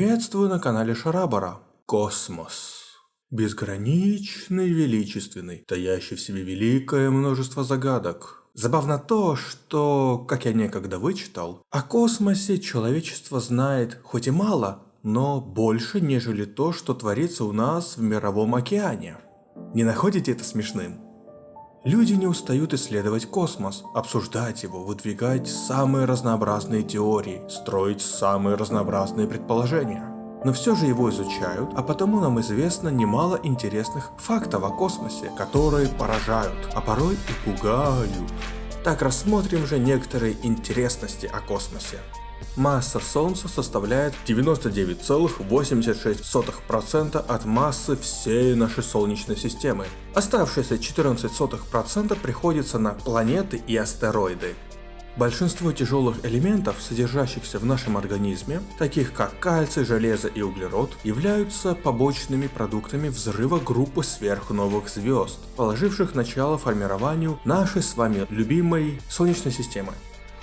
Приветствую на канале Шарабара. Космос. Безграничный, величественный, таящий в себе великое множество загадок. Забавно то, что, как я некогда вычитал, о космосе человечество знает хоть и мало, но больше, нежели то, что творится у нас в мировом океане. Не находите это смешным? Люди не устают исследовать космос, обсуждать его, выдвигать самые разнообразные теории, строить самые разнообразные предположения. Но все же его изучают, а потому нам известно немало интересных фактов о космосе, которые поражают, а порой и пугают. Так рассмотрим же некоторые интересности о космосе. Масса Солнца составляет 99,86% от массы всей нашей Солнечной системы. Оставшиеся 14% приходится на планеты и астероиды. Большинство тяжелых элементов, содержащихся в нашем организме, таких как кальций, железо и углерод, являются побочными продуктами взрыва группы сверхновых звезд, положивших начало формированию нашей с вами любимой Солнечной системы.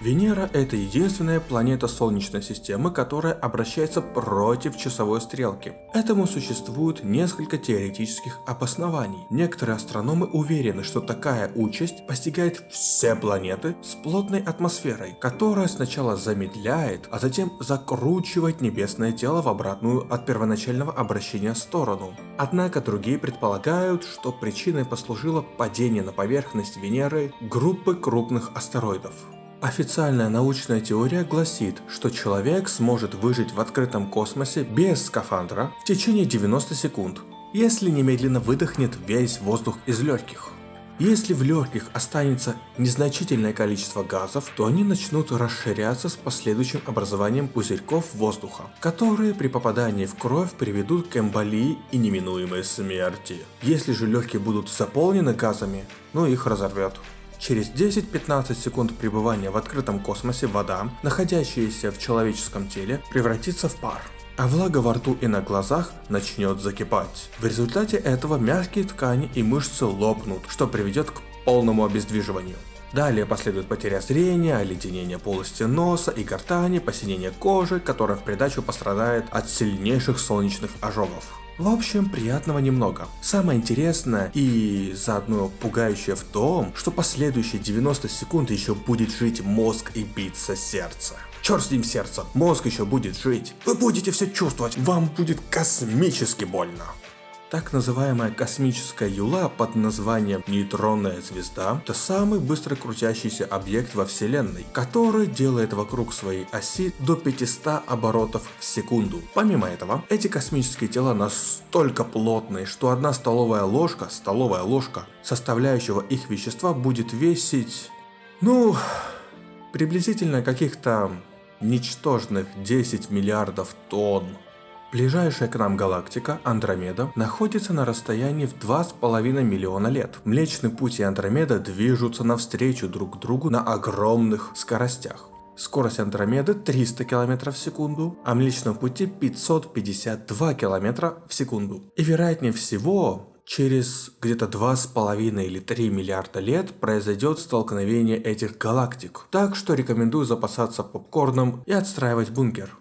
Венера – это единственная планета Солнечной системы, которая обращается против часовой стрелки. Этому существует несколько теоретических обоснований. Некоторые астрономы уверены, что такая участь постигает все планеты с плотной атмосферой, которая сначала замедляет, а затем закручивает небесное тело в обратную от первоначального обращения сторону. Однако другие предполагают, что причиной послужило падение на поверхность Венеры группы крупных астероидов. Официальная научная теория гласит, что человек сможет выжить в открытом космосе без скафандра в течение 90 секунд, если немедленно выдохнет весь воздух из легких. Если в легких останется незначительное количество газов, то они начнут расширяться с последующим образованием пузырьков воздуха, которые при попадании в кровь приведут к эмболии и неминуемой смерти. Если же легкие будут заполнены газами, ну их разорвет. Через 10-15 секунд пребывания в открытом космосе вода, находящаяся в человеческом теле, превратится в пар а влага во рту и на глазах начнет закипать. В результате этого мягкие ткани и мышцы лопнут, что приведет к полному обездвиживанию. Далее последует потеря зрения, оледенение полости носа и гортани, посинение кожи, которая в придачу пострадает от сильнейших солнечных ожогов. В общем, приятного немного. Самое интересное и заодно пугающее в том, что последующие 90 секунд еще будет жить мозг и биться сердце. Черт с ним сердце, мозг еще будет жить. Вы будете все чувствовать, вам будет космически больно. Так называемая космическая юла под названием нейтронная звезда – это самый быстро крутящийся объект во Вселенной, который делает вокруг своей оси до 500 оборотов в секунду. Помимо этого, эти космические тела настолько плотные, что одна столовая ложка, столовая ложка, составляющего их вещества будет весить, ну, приблизительно каких-то ничтожных 10 миллиардов тонн. Ближайшая к нам галактика, Андромеда, находится на расстоянии в 2,5 миллиона лет. Млечный Путь и Андромеда движутся навстречу друг другу на огромных скоростях. Скорость Андромеды 300 км в секунду, а Млечного Пути 552 км в секунду. И вероятнее всего, через где-то 2,5 или 3 миллиарда лет произойдет столкновение этих галактик. Так что рекомендую запасаться попкорном и отстраивать бункер.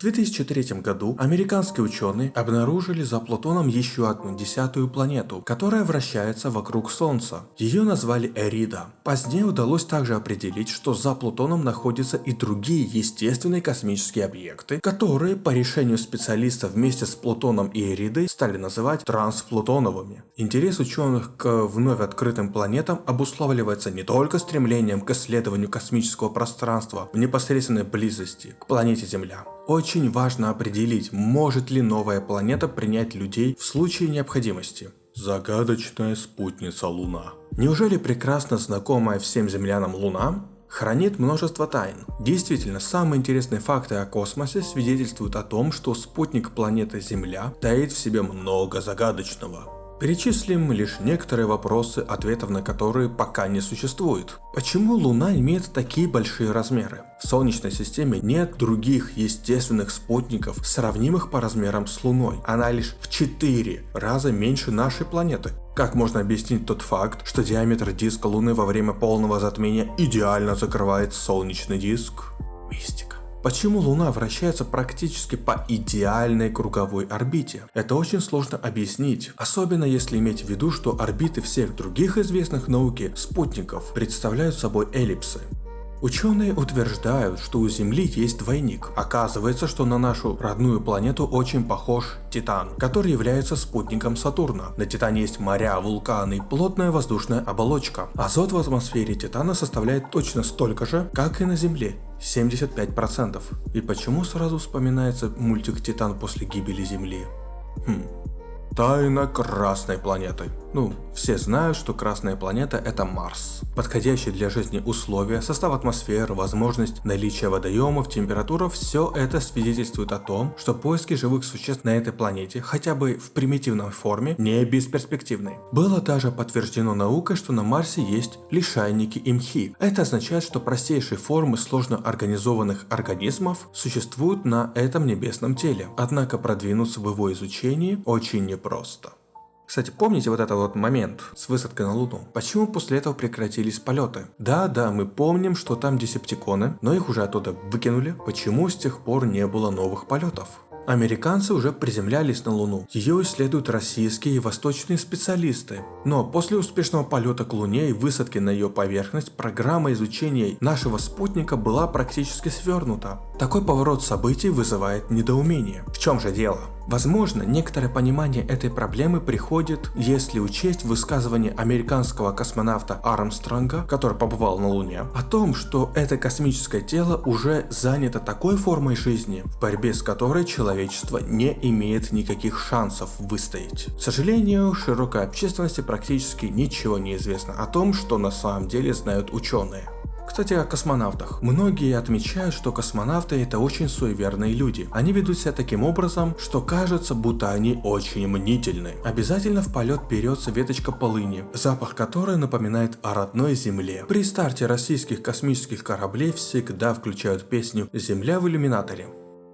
В 2003 году американские ученые обнаружили за Плутоном еще одну десятую планету, которая вращается вокруг Солнца. Ее назвали Эрида. Позднее удалось также определить, что за Плутоном находятся и другие естественные космические объекты, которые по решению специалистов вместе с Плутоном и Эридой стали называть трансплутоновыми. Интерес ученых к вновь открытым планетам обуславливается не только стремлением к исследованию космического пространства в непосредственной близости к планете Земля, очень важно определить, может ли новая планета принять людей в случае необходимости. Загадочная спутница Луна. Неужели прекрасно знакомая всем землянам Луна хранит множество тайн. Действительно, самые интересные факты о космосе свидетельствуют о том, что спутник планеты Земля таит в себе много загадочного. Перечислим лишь некоторые вопросы, ответов на которые пока не существует. Почему Луна имеет такие большие размеры? В Солнечной системе нет других естественных спутников, сравнимых по размерам с Луной. Она лишь в 4 раза меньше нашей планеты. Как можно объяснить тот факт, что диаметр диска Луны во время полного затмения идеально закрывает солнечный диск? Мистика. Почему Луна вращается практически по идеальной круговой орбите? Это очень сложно объяснить, особенно если иметь в виду, что орбиты всех других известных науке спутников представляют собой эллипсы. Ученые утверждают, что у Земли есть двойник. Оказывается, что на нашу родную планету очень похож Титан, который является спутником Сатурна. На Титане есть моря, вулканы и плотная воздушная оболочка. Азот в атмосфере Титана составляет точно столько же, как и на Земле. 75%. И почему сразу вспоминается мультик Титан после гибели Земли? Хм. Тайна Красной планеты. Ну, все знают, что Красная планета это Марс. Подходящие для жизни условия, состав атмосферы, возможность наличия водоемов, температура, все это свидетельствует о том, что поиски живых существ на этой планете, хотя бы в примитивной форме, не бесперспективны. Было даже подтверждено наукой, что на Марсе есть лишайники и мхи. Это означает, что простейшие формы сложно организованных организмов существуют на этом небесном теле. Однако продвинуться в его изучении очень непросто. Кстати, помните вот этот вот момент с высадкой на Луну? Почему после этого прекратились полеты? Да, да, мы помним, что там десептиконы, но их уже оттуда выкинули. Почему с тех пор не было новых полетов? Американцы уже приземлялись на Луну. Ее исследуют российские и восточные специалисты. Но после успешного полета к Луне и высадки на ее поверхность, программа изучения нашего спутника была практически свернута. Такой поворот событий вызывает недоумение. В чем же дело? Возможно, некоторое понимание этой проблемы приходит, если учесть высказывание американского космонавта Армстронга, который побывал на Луне, о том, что это космическое тело уже занято такой формой жизни, в борьбе с которой человечество не имеет никаких шансов выстоять. К сожалению, широкой общественности практически ничего не известно о том, что на самом деле знают ученые. Кстати, о космонавтах. Многие отмечают, что космонавты это очень суеверные люди. Они ведут себя таким образом, что кажется, будто они очень мнительны. Обязательно в полет берется веточка полыни, запах которой напоминает о родной земле. При старте российских космических кораблей всегда включают песню «Земля в иллюминаторе».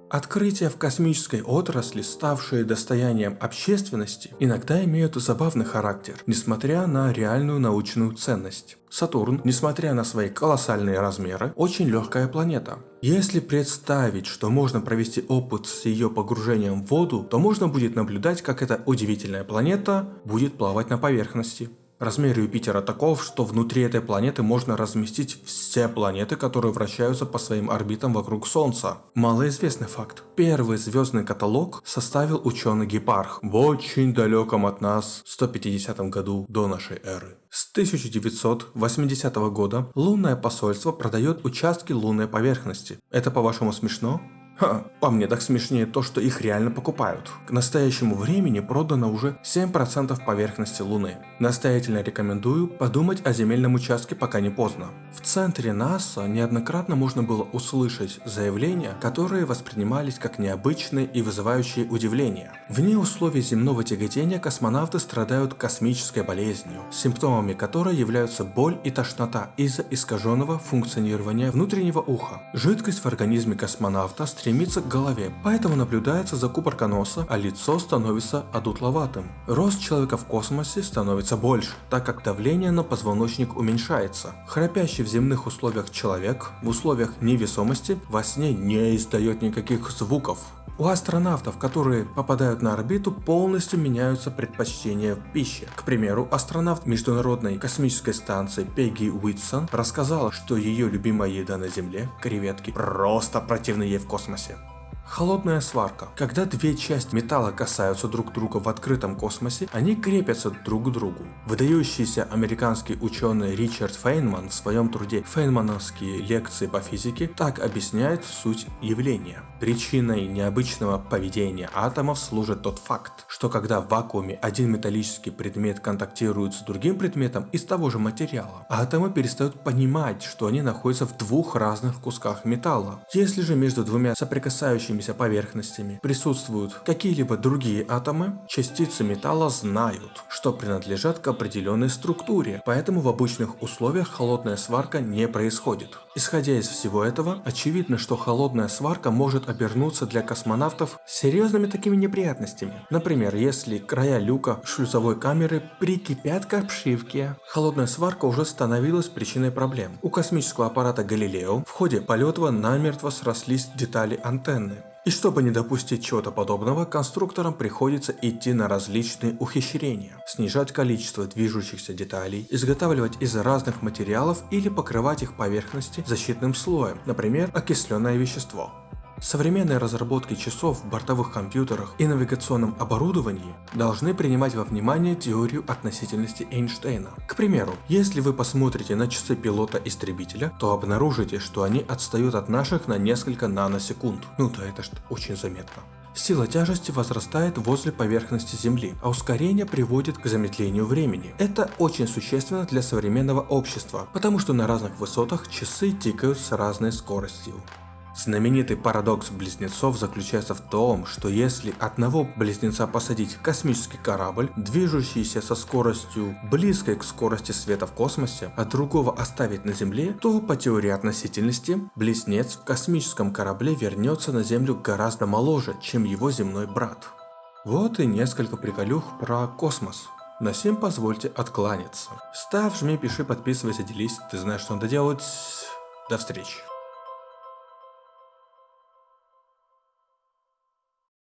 Открытия в космической отрасли, ставшие достоянием общественности, иногда имеют забавный характер, несмотря на реальную научную ценность. Сатурн, несмотря на свои колоссальные размеры, очень легкая планета. Если представить, что можно провести опыт с ее погружением в воду, то можно будет наблюдать, как эта удивительная планета будет плавать на поверхности. Размер Юпитера таков, что внутри этой планеты можно разместить все планеты, которые вращаются по своим орбитам вокруг Солнца. Малоизвестный факт. Первый звездный каталог составил ученый Гепарх в очень далеком от нас 150 году до нашей эры. С 1980 года лунное посольство продает участки лунной поверхности. Это по-вашему смешно? Ха, по мне так смешнее то, что их реально покупают. К настоящему времени продано уже 7% поверхности Луны. Настоятельно рекомендую подумать о земельном участке пока не поздно. В центре НАСА неоднократно можно было услышать заявления, которые воспринимались как необычные и вызывающие удивление. Вне условий земного тяготения космонавты страдают космической болезнью, симптомами которой являются боль и тошнота из-за искаженного функционирования внутреннего уха. Жидкость в организме космонавта стремится к голове, поэтому наблюдается закупорка носа, а лицо становится одутловатым. Рост человека в космосе становится больше, так как давление на позвоночник уменьшается. Храпящий в земных условиях человек в условиях невесомости во сне не издает никаких звуков. У астронавтов, которые попадают на орбиту, полностью меняются предпочтения в пище. К примеру, астронавт Международной космической станции Пегги Уитсон рассказала, что ее любимая еда на Земле – креветки. Просто противны ей в космосе. Холодная сварка. Когда две части металла касаются друг друга в открытом космосе, они крепятся друг к другу. Выдающийся американский ученый Ричард Фейнман в своем труде «Фейнмановские лекции по физике» так объясняет суть явления. Причиной необычного поведения атомов служит тот факт, что когда в вакууме один металлический предмет контактирует с другим предметом из того же материала, атомы перестают понимать, что они находятся в двух разных кусках металла. Если же между двумя соприкасающими движущимися поверхностями присутствуют какие-либо другие атомы, частицы металла знают, что принадлежат к определенной структуре, поэтому в обычных условиях холодная сварка не происходит. Исходя из всего этого, очевидно, что холодная сварка может обернуться для космонавтов серьезными такими неприятностями. Например, если края люка шлюзовой камеры прикипят к обшивке. Холодная сварка уже становилась причиной проблем. У космического аппарата Галилео в ходе полета намертво срослись детали антенны. И чтобы не допустить чего-то подобного, конструкторам приходится идти на различные ухищрения. Снижать количество движущихся деталей, изготавливать из разных материалов или покрывать их поверхности защитным слоем, например, окисленное вещество. Современные разработки часов в бортовых компьютерах и навигационном оборудовании должны принимать во внимание теорию относительности Эйнштейна. К примеру, если вы посмотрите на часы пилота-истребителя, то обнаружите, что они отстают от наших на несколько наносекунд. Ну да, это ж очень заметно. Сила тяжести возрастает возле поверхности Земли, а ускорение приводит к замедлению времени. Это очень существенно для современного общества, потому что на разных высотах часы тикают с разной скоростью. Знаменитый парадокс близнецов заключается в том, что если одного близнеца посадить в космический корабль, движущийся со скоростью близкой к скорости света в космосе, а другого оставить на Земле, то по теории относительности близнец в космическом корабле вернется на Землю гораздо моложе, чем его земной брат. Вот и несколько приколюх про космос. На всем позвольте откланяться. Ставь, жми, пиши, подписывайся, делись. Ты знаешь, что надо делать. До встречи.